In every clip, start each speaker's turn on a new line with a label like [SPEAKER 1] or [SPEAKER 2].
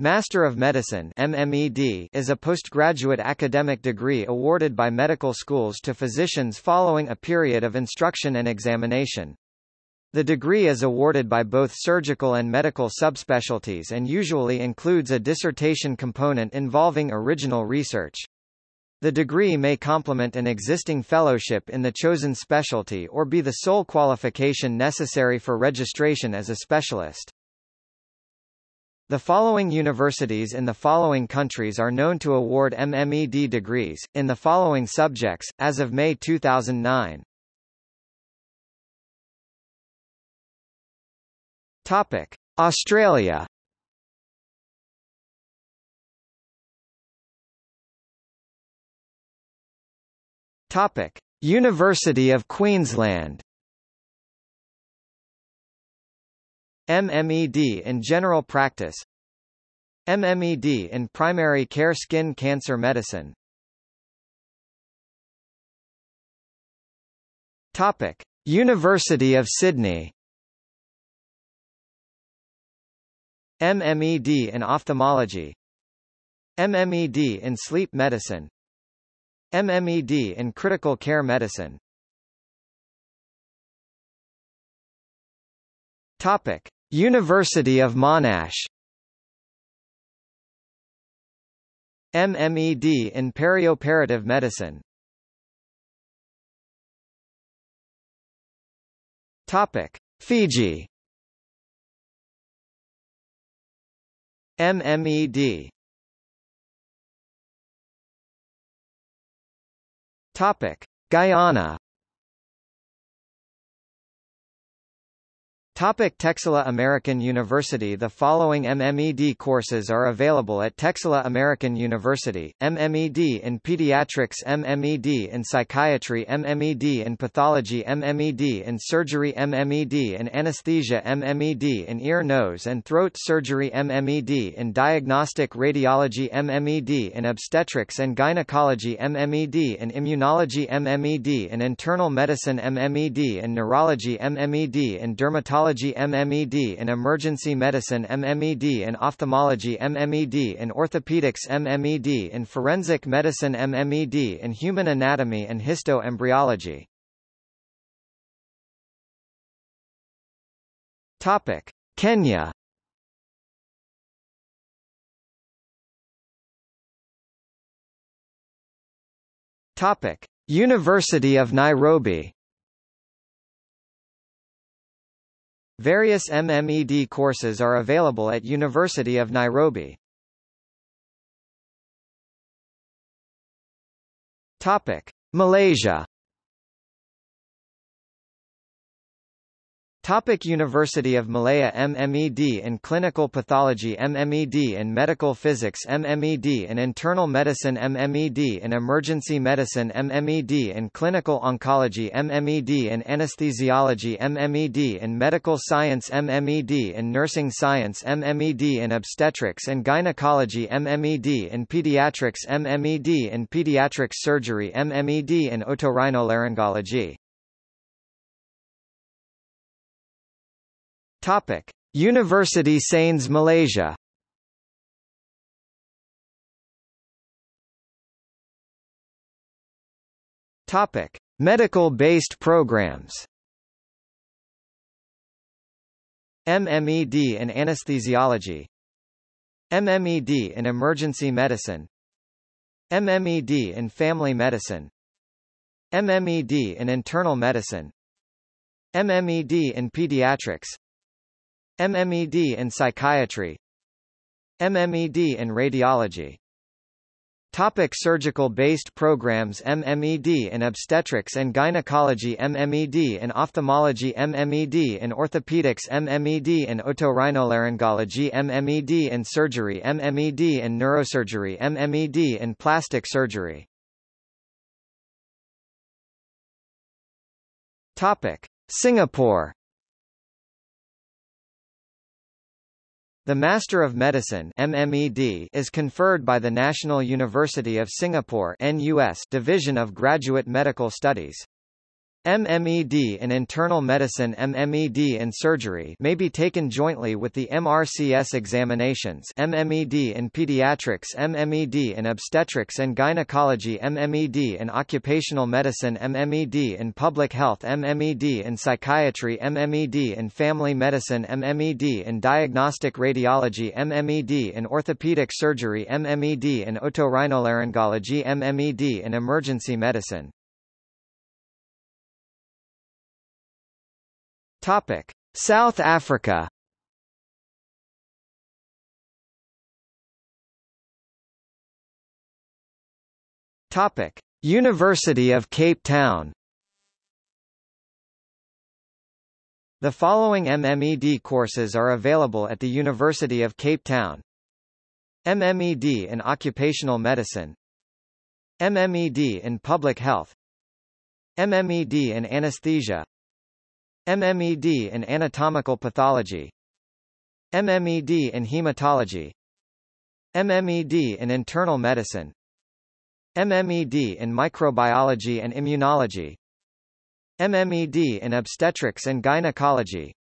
[SPEAKER 1] Master of Medicine MMED is a postgraduate academic degree awarded by medical schools to physicians following a period of instruction and examination. The degree is awarded by both surgical and medical subspecialties and usually includes a dissertation component involving original research. The degree may complement an existing fellowship in the chosen specialty or be the sole qualification necessary for registration as a specialist. The following universities in the following countries are known to award MMED degrees, in the following subjects, as of May 2009. Topic. Australia Topic. University of Queensland MMED in general practice MMED in primary care skin cancer medicine. Topic. University of Sydney. MMED in ophthalmology. MMED in sleep medicine. MMED in critical care medicine. Topic University of Monash. MMED in perioperative medicine. Topic. Fiji. MMED Topic. Guyana Topic Texila American University The following MMED courses are available at Texila American University, MMED in Pediatrics MMED in Psychiatry MMED in Pathology MMED in Surgery MMED in Anesthesia MMED in Ear Nose and Throat Surgery MMED in Diagnostic Radiology MMED in Obstetrics and Gynecology MMED in Immunology MMED in Internal Medicine MMED in Neurology MMED in Dermatology Oncology MMED in Emergency Medicine MMED in Ophthalmology MMED in Orthopedics MMED in Forensic Medicine MMED in Human Anatomy and Histoembryology Topic. Kenya Topic. University of Nairobi Various MMED courses are available at University of Nairobi. Topic: Malaysia Topic University of Malaya MMED in Clinical Pathology MMED in Medical Physics MMED in Internal Medicine MMED in Emergency Medicine MMED in Clinical Oncology MMED in Anesthesiology MMED in Medical Science MMED in Nursing Science MMED in Obstetrics and Gynecology MMED in Pediatrics MMED in Pediatric Surgery MMED in Otorhinolaryngology Topic: University Sains Malaysia. Topic: Medical-based programs. MMED in anesthesiology. MMED in emergency medicine. MMED in family medicine. MMED in internal medicine. MMED in pediatrics. MMED in psychiatry MMED in radiology. Topic surgical-based programs MMED in obstetrics and gynecology MMED in ophthalmology MMED in orthopedics MMED in otorhinolaryngology MMED in surgery MMED in neurosurgery MMED in plastic surgery. Topic Singapore The Master of Medicine MMED is conferred by the National University of Singapore NUS Division of Graduate Medical Studies. MMED in internal medicine MMED in surgery may be taken jointly with the MRCS examinations MMED in pediatrics MMED in obstetrics and gynecology MMED in occupational medicine MMED in public health MMED in psychiatry MMED in family medicine MMED in diagnostic radiology MMED in orthopedic surgery MMED in otorhinolaryngology MMED in emergency medicine Topic: South Africa. Topic: University of Cape Town. The following MMED courses are available at the University of Cape Town. MMED in Occupational Medicine MMED in Public Health MMED in Anesthesia MMED in anatomical pathology. MMED in hematology. MMED in internal medicine. MMED in microbiology and immunology. MMED in obstetrics and gynecology.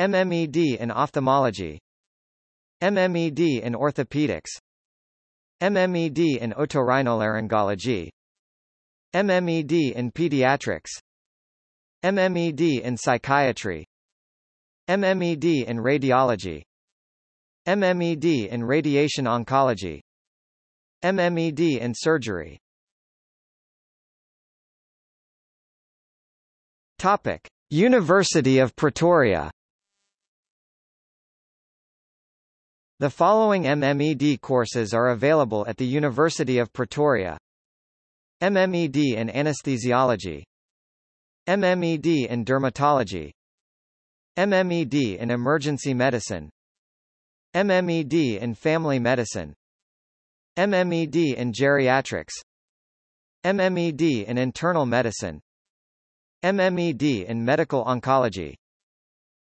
[SPEAKER 1] MMED in ophthalmology. MMED in orthopedics. MMED in otorhinolaryngology. MMED in pediatrics MMED in psychiatry. MMED in radiology. MMED in radiation oncology. MMED in surgery. Topic. University of Pretoria. The following MMED courses are available at the University of Pretoria. MMED in anesthesiology MMED in dermatology MMED in emergency medicine MMED in family medicine MMED in geriatrics MMED in internal medicine MMED in medical oncology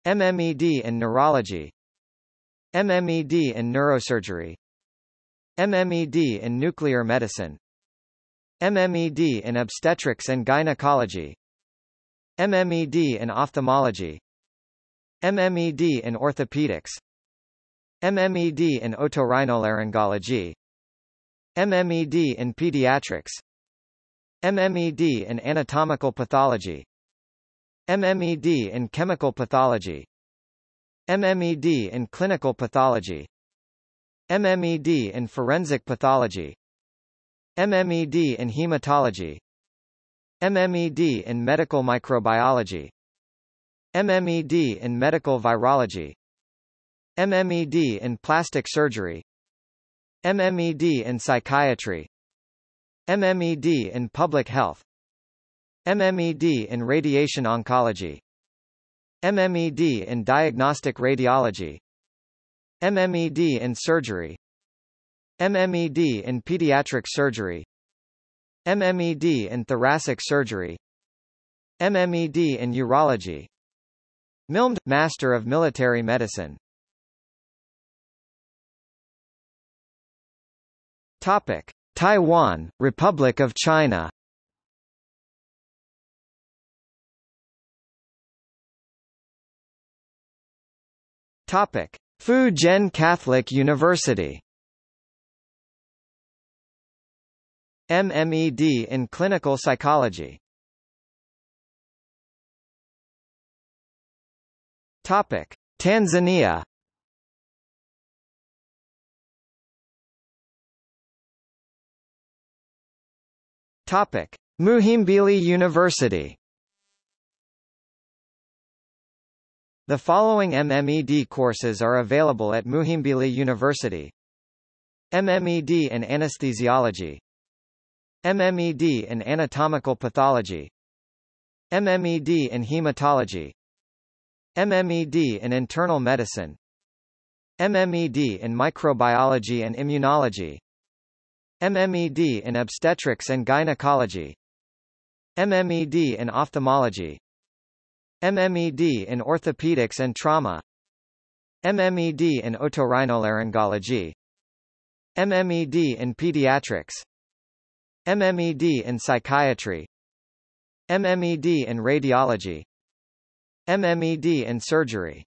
[SPEAKER 1] MMED in neurology MMED in neurosurgery MMED in nuclear medicine MMED in obstetrics and gynecology MMED in ophthalmology. MMED in orthopedics. MMED in otorhinolaryngology. MMED in pediatrics. MMED in anatomical pathology. MMED in chemical pathology. MMED in clinical pathology. MMED in forensic pathology. MMED in hematology MMED in medical microbiology. MMED in medical virology. MMED in plastic surgery. MMED in psychiatry. MMED in public health. MMED in radiation oncology. MMED in diagnostic radiology. MMED in surgery. MMED in pediatric surgery MMED in thoracic surgery MMED in urology MILMD – Master of Military Medicine Topic. Taiwan, Republic of China Topic. Fu Jen Catholic University MMED in Clinical Psychology. Topic: Tanzania. Topic: Muhimbili University. The following MMED courses are available at Muhimbili University. MMED in Anesthesiology MMED in anatomical pathology. MMED in hematology. MMED in internal medicine. MMED in microbiology and immunology. MMED in obstetrics and gynecology. MMED in ophthalmology. MMED in orthopedics and trauma. MMED in otorhinolaryngology. MMED in pediatrics MMED in psychiatry MMED in radiology MMED in surgery.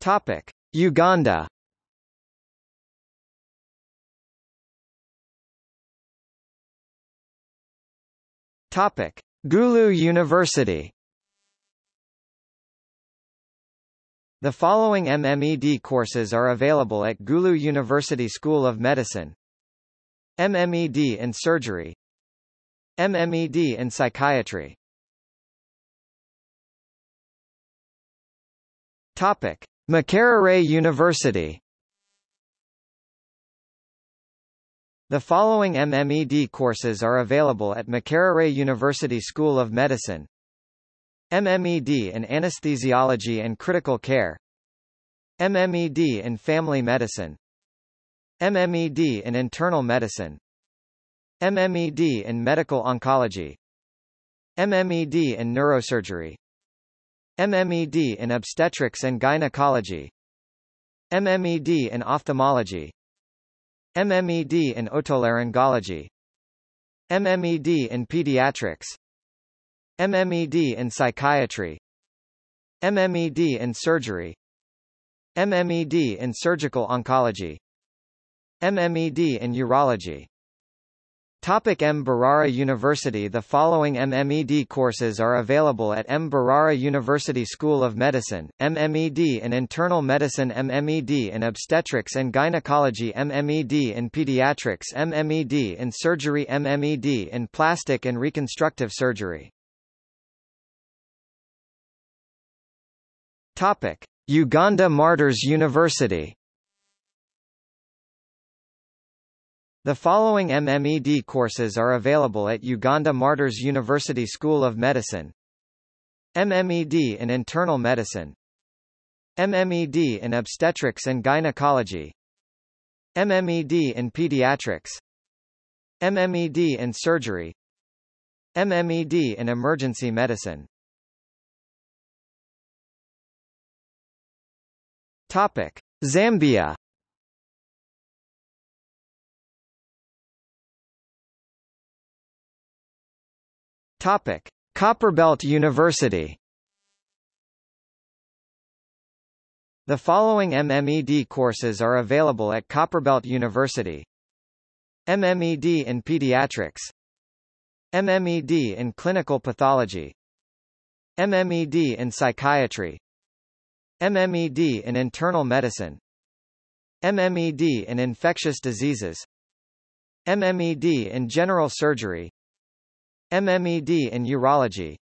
[SPEAKER 1] Topic Uganda. Topic Gulu University The following MMED courses are available at Gulu University School of Medicine. MMED in Surgery. MMED in Psychiatry. Topic. Makerere University. The following MMED courses are available at Makerere University School of Medicine MMED in Anesthesiology and Critical Care. MMED in Family Medicine. MMED in Internal Medicine. MMED in Medical Oncology. MMED in Neurosurgery. MMED in Obstetrics and Gynecology. MMED in Ophthalmology. MMED in Otolaryngology. MMED in Pediatrics MMED in Psychiatry MMED in Surgery MMED in Surgical Oncology MMED in Urology Topic M. Mbarara University The following MMED courses are available at M. Mbarara University School of Medicine, MMED in Internal Medicine MMED in Obstetrics and Gynecology MMED in Pediatrics MMED in Surgery MMED in Plastic and Reconstructive Surgery Topic. Uganda Martyrs University. The following MMED courses are available at Uganda Martyrs University School of Medicine. MMED in Internal Medicine. MMED in Obstetrics and Gynecology. MMED in Pediatrics. MMED in Surgery. MMED in Emergency Medicine Topic: Zambia. Topic: Copperbelt University. The following MMED courses are available at Copperbelt University. MMED in Pediatrics. MMED in Clinical Pathology. MMED in Psychiatry MMED in Internal Medicine. MMED in Infectious Diseases. MMED in General Surgery. MMED in Urology.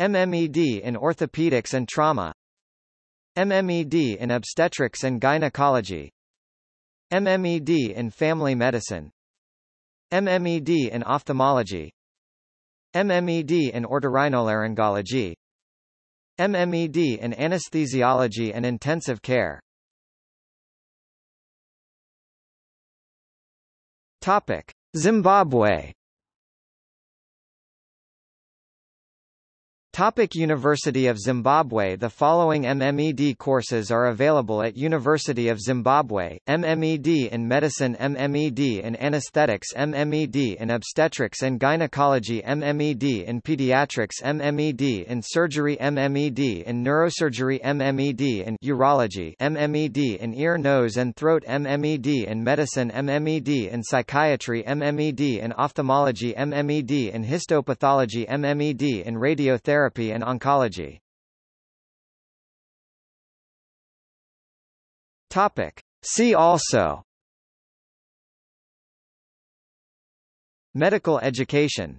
[SPEAKER 1] MMED in Orthopedics and Trauma. MMED in Obstetrics and Gynecology. MMED in Family Medicine. MMED in Ophthalmology. MMED in Otorhinolaryngology MMED in Anesthesiology and Intensive Care Topic. Zimbabwe Topic University of Zimbabwe The following MMED courses are available at University of Zimbabwe, MMED in Medicine MMED in Anesthetics MMED in Obstetrics and Gynecology MMED in Pediatrics MMED in Surgery MMED in Neurosurgery MMED in Urology MMED in Ear Nose and Throat MMED in Medicine MMED in Psychiatry MMED in Ophthalmology MMED in Histopathology MMED in Radiotherapy therapy and oncology. Topic. See also Medical education